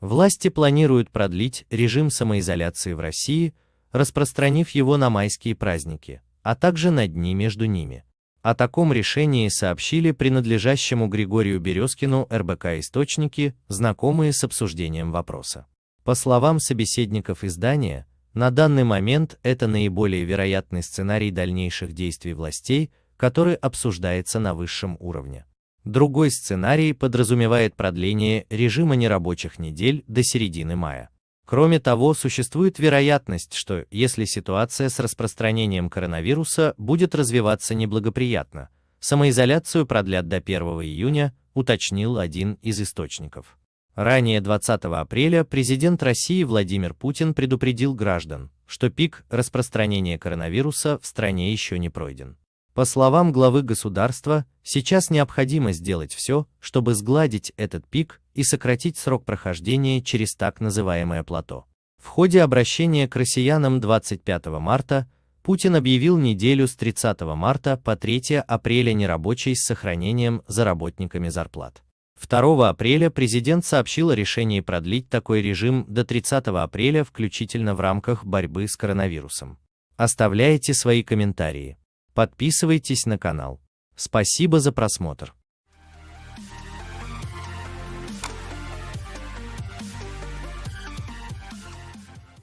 Власти планируют продлить режим самоизоляции в России, распространив его на майские праздники, а также на дни между ними. О таком решении сообщили принадлежащему Григорию Березкину РБК источники, знакомые с обсуждением вопроса. По словам собеседников издания, на данный момент это наиболее вероятный сценарий дальнейших действий властей, который обсуждается на высшем уровне. Другой сценарий подразумевает продление режима нерабочих недель до середины мая. Кроме того, существует вероятность, что, если ситуация с распространением коронавируса будет развиваться неблагоприятно, самоизоляцию продлят до 1 июня, уточнил один из источников. Ранее 20 апреля президент России Владимир Путин предупредил граждан, что пик распространения коронавируса в стране еще не пройден. По словам главы государства, сейчас необходимо сделать все, чтобы сгладить этот пик и сократить срок прохождения через так называемое плато. В ходе обращения к россиянам 25 марта Путин объявил неделю с 30 марта по 3 апреля нерабочей с сохранением за работниками зарплат. 2 апреля президент сообщил о решении продлить такой режим до 30 апреля включительно в рамках борьбы с коронавирусом. Оставляйте свои комментарии. Подписывайтесь на канал. Спасибо за просмотр.